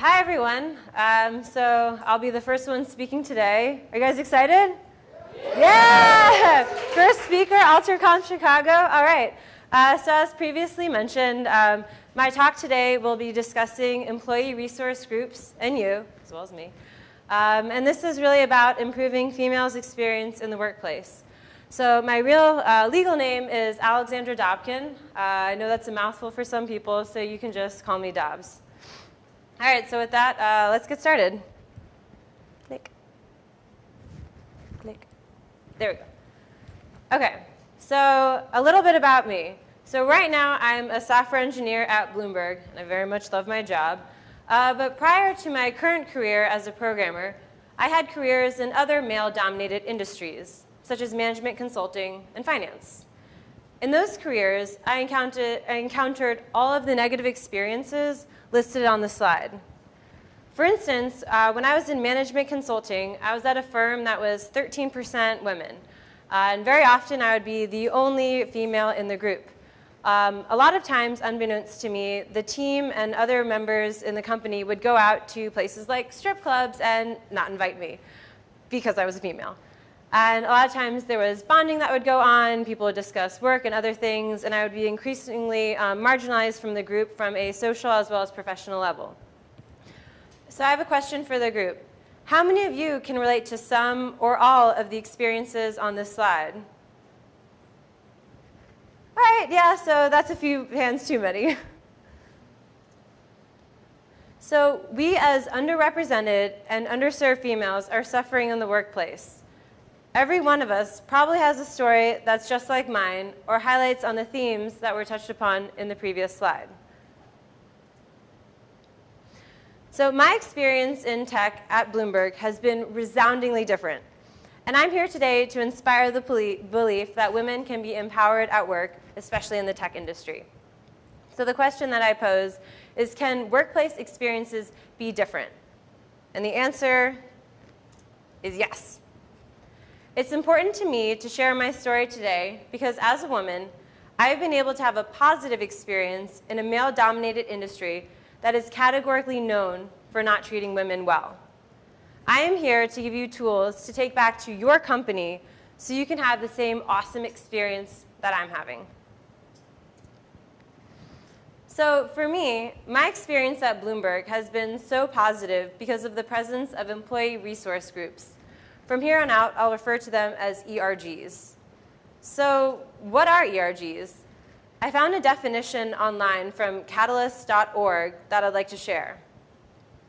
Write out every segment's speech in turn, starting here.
Hi everyone. Um, so I'll be the first one speaking today. Are you guys excited? Yeah! yeah! First speaker, AlterConf Chicago. All right. Uh, so as previously mentioned, um, my talk today will be discussing employee resource groups and you, as well as me. Um, and this is really about improving females' experience in the workplace. So my real uh, legal name is Alexandra Dobkin. Uh, I know that's a mouthful for some people, so you can just call me Dobbs. All right, so with that, uh, let's get started. Click. Click. There we go. Okay, so a little bit about me. So right now, I'm a software engineer at Bloomberg, and I very much love my job. Uh, but prior to my current career as a programmer, I had careers in other male-dominated industries, such as management consulting and finance. In those careers, I encountered, I encountered all of the negative experiences listed on the slide. For instance, uh, when I was in management consulting, I was at a firm that was 13% women. Uh, and very often I would be the only female in the group. Um, a lot of times, unbeknownst to me, the team and other members in the company would go out to places like strip clubs and not invite me because I was a female. And a lot of times there was bonding that would go on, people would discuss work and other things, and I would be increasingly um, marginalized from the group from a social as well as professional level. So I have a question for the group. How many of you can relate to some or all of the experiences on this slide? All right, yeah, so that's a few hands too many. So we as underrepresented and underserved females are suffering in the workplace. Every one of us probably has a story that's just like mine or highlights on the themes that were touched upon in the previous slide. So my experience in tech at Bloomberg has been resoundingly different. And I'm here today to inspire the belief that women can be empowered at work, especially in the tech industry. So the question that I pose is, can workplace experiences be different? And the answer is yes. It's important to me to share my story today because as a woman, I've been able to have a positive experience in a male-dominated industry that is categorically known for not treating women well. I am here to give you tools to take back to your company so you can have the same awesome experience that I'm having. So for me, my experience at Bloomberg has been so positive because of the presence of employee resource groups from here on out, I'll refer to them as ERGs. So what are ERGs? I found a definition online from catalyst.org that I'd like to share.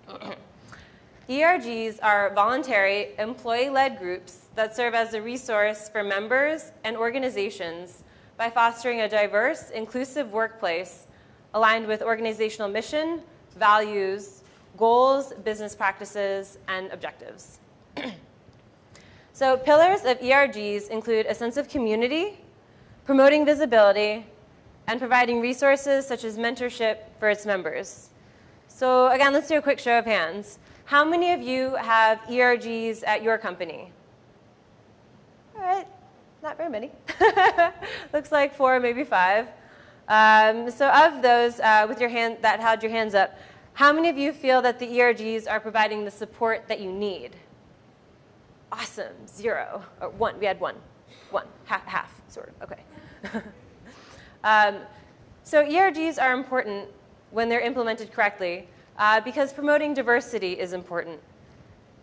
ERGs are voluntary, employee-led groups that serve as a resource for members and organizations by fostering a diverse, inclusive workplace aligned with organizational mission, values, goals, business practices, and objectives. So pillars of ERGs include a sense of community, promoting visibility, and providing resources such as mentorship for its members. So again, let's do a quick show of hands. How many of you have ERGs at your company? All right, not very many. Looks like four, maybe five. Um, so of those uh, with your hand, that had your hands up, how many of you feel that the ERGs are providing the support that you need? Awesome, zero, or one, we had one, one, half, half sort of, okay. um, so ERGs are important when they're implemented correctly uh, because promoting diversity is important.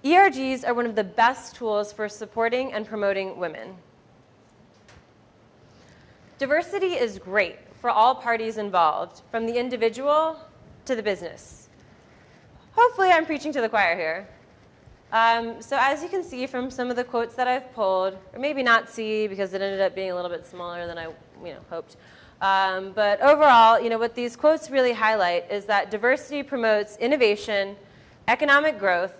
ERGs are one of the best tools for supporting and promoting women. Diversity is great for all parties involved, from the individual to the business. Hopefully I'm preaching to the choir here. Um, so as you can see from some of the quotes that I've pulled, or maybe not see because it ended up being a little bit smaller than I you know, hoped. Um, but overall, you know, what these quotes really highlight is that diversity promotes innovation, economic growth,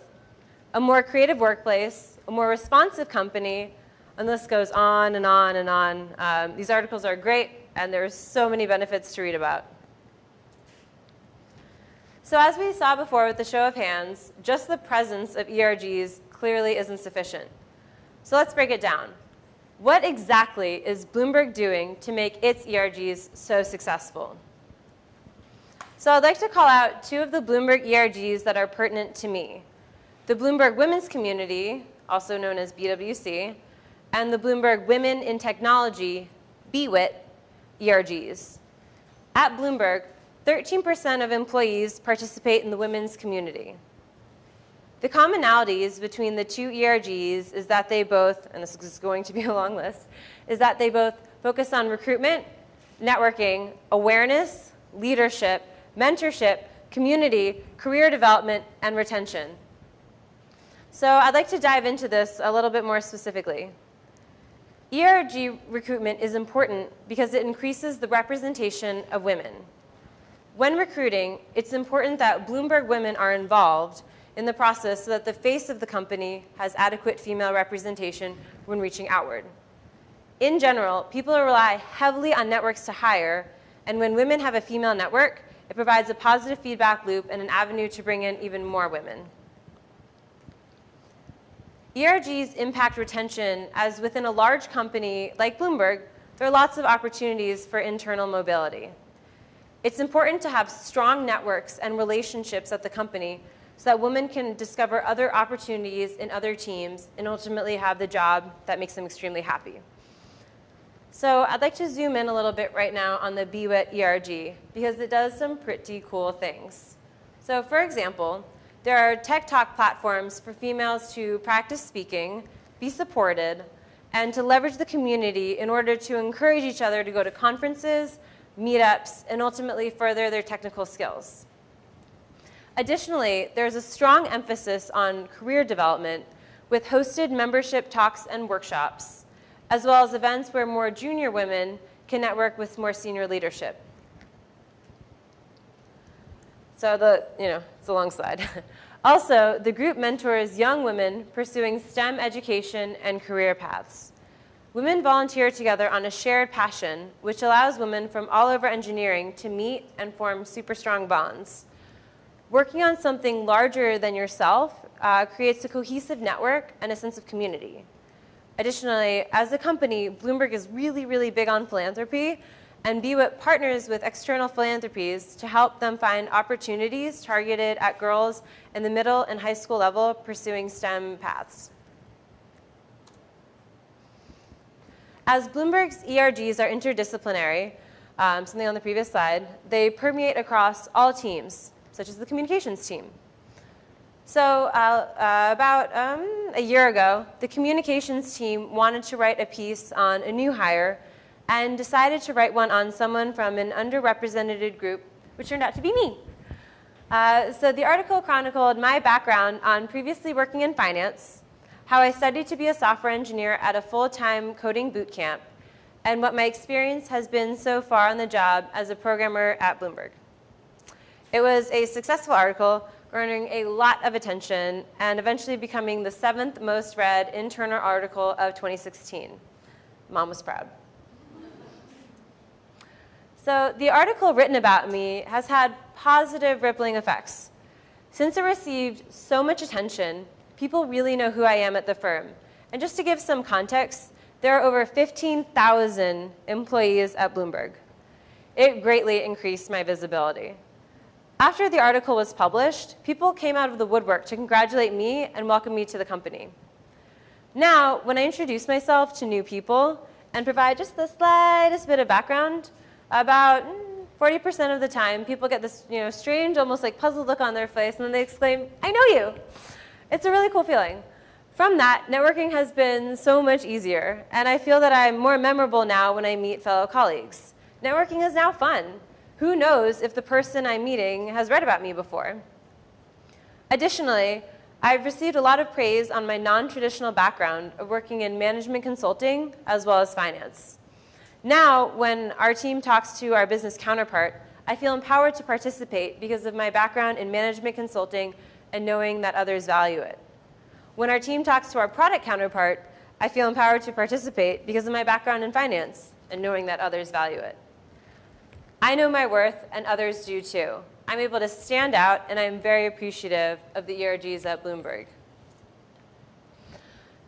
a more creative workplace, a more responsive company, and this goes on and on and on. Um, these articles are great, and there's so many benefits to read about. So as we saw before with the show of hands, just the presence of ERGs clearly isn't sufficient. So let's break it down. What exactly is Bloomberg doing to make its ERGs so successful? So I'd like to call out two of the Bloomberg ERGs that are pertinent to me. The Bloomberg Women's Community, also known as BWC, and the Bloomberg Women in Technology, BWIT, ERGs. At Bloomberg, 13% of employees participate in the women's community. The commonalities between the two ERGs is that they both, and this is going to be a long list, is that they both focus on recruitment, networking, awareness, leadership, mentorship, community, career development, and retention. So I'd like to dive into this a little bit more specifically. ERG recruitment is important because it increases the representation of women. When recruiting, it's important that Bloomberg women are involved in the process so that the face of the company has adequate female representation when reaching outward. In general, people rely heavily on networks to hire, and when women have a female network, it provides a positive feedback loop and an avenue to bring in even more women. ERGs impact retention as within a large company like Bloomberg, there are lots of opportunities for internal mobility. It's important to have strong networks and relationships at the company so that women can discover other opportunities in other teams and ultimately have the job that makes them extremely happy. So I'd like to zoom in a little bit right now on the BWIT ERG because it does some pretty cool things. So for example, there are tech talk platforms for females to practice speaking, be supported, and to leverage the community in order to encourage each other to go to conferences, meetups, and ultimately further their technical skills. Additionally, there's a strong emphasis on career development with hosted membership talks and workshops, as well as events where more junior women can network with more senior leadership. So the, you know, it's a long slide. also, the group mentors young women pursuing STEM education and career paths. Women volunteer together on a shared passion, which allows women from all over engineering to meet and form super strong bonds. Working on something larger than yourself uh, creates a cohesive network and a sense of community. Additionally, as a company, Bloomberg is really, really big on philanthropy, and BWIT partners with external philanthropies to help them find opportunities targeted at girls in the middle and high school level pursuing STEM paths. As Bloomberg's ERGs are interdisciplinary, um, something on the previous slide, they permeate across all teams, such as the communications team. So uh, uh, about um, a year ago, the communications team wanted to write a piece on a new hire and decided to write one on someone from an underrepresented group, which turned out to be me. Uh, so the article chronicled my background on previously working in finance, how I studied to be a software engineer at a full-time coding boot camp, and what my experience has been so far on the job as a programmer at Bloomberg. It was a successful article, garnering a lot of attention and eventually becoming the seventh most read internal article of 2016. Mom was proud. So the article written about me has had positive rippling effects. Since it received so much attention, people really know who I am at the firm. And just to give some context, there are over 15,000 employees at Bloomberg. It greatly increased my visibility. After the article was published, people came out of the woodwork to congratulate me and welcome me to the company. Now, when I introduce myself to new people and provide just the slightest bit of background, about 40% mm, of the time, people get this you know, strange, almost like puzzled look on their face, and then they exclaim, I know you. It's a really cool feeling. From that, networking has been so much easier, and I feel that I'm more memorable now when I meet fellow colleagues. Networking is now fun. Who knows if the person I'm meeting has read about me before? Additionally, I've received a lot of praise on my non-traditional background of working in management consulting as well as finance. Now, when our team talks to our business counterpart, I feel empowered to participate because of my background in management consulting and knowing that others value it. When our team talks to our product counterpart, I feel empowered to participate because of my background in finance and knowing that others value it. I know my worth, and others do too. I'm able to stand out, and I'm very appreciative of the ERGs at Bloomberg.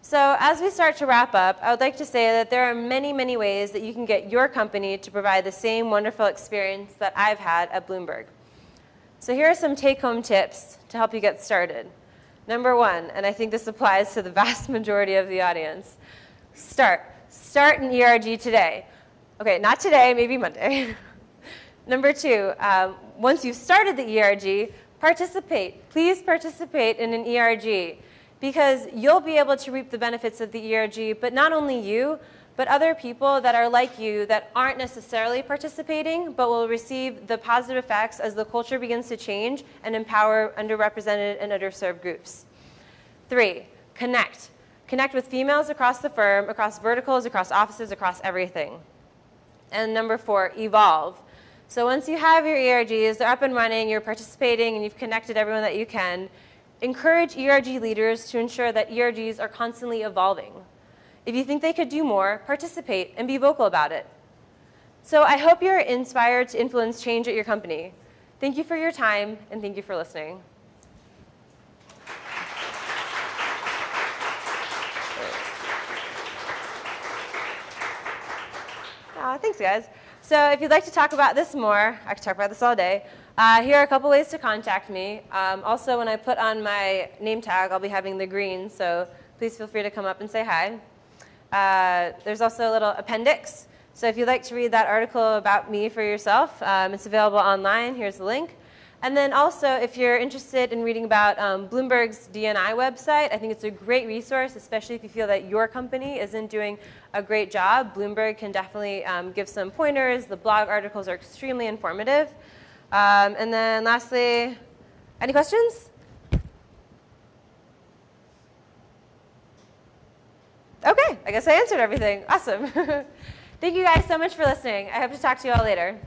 So as we start to wrap up, I would like to say that there are many, many ways that you can get your company to provide the same wonderful experience that I've had at Bloomberg. So here are some take-home tips to help you get started. Number one, and I think this applies to the vast majority of the audience, start. Start an ERG today. Okay, not today, maybe Monday. Number two, um, once you've started the ERG, participate. Please participate in an ERG because you'll be able to reap the benefits of the ERG, but not only you, but other people that are like you that aren't necessarily participating, but will receive the positive effects as the culture begins to change and empower underrepresented and underserved groups. Three, connect. Connect with females across the firm, across verticals, across offices, across everything. And number four, evolve. So once you have your ERGs, they're up and running, you're participating, and you've connected everyone that you can, encourage ERG leaders to ensure that ERGs are constantly evolving. If you think they could do more, participate and be vocal about it. So I hope you're inspired to influence change at your company. Thank you for your time, and thank you for listening. Uh, thanks, guys. So if you'd like to talk about this more, I could talk about this all day. Uh, here are a couple ways to contact me. Um, also, when I put on my name tag, I'll be having the green, so please feel free to come up and say hi. Uh, there's also a little appendix. So if you'd like to read that article about me for yourself, um, it's available online. Here's the link. And then also, if you're interested in reading about um, Bloomberg's D&I website, I think it's a great resource, especially if you feel that your company isn't doing a great job. Bloomberg can definitely um, give some pointers. The blog articles are extremely informative. Um, and then lastly, any questions? Okay, I guess I answered everything. Awesome. Thank you guys so much for listening. I hope to talk to you all later.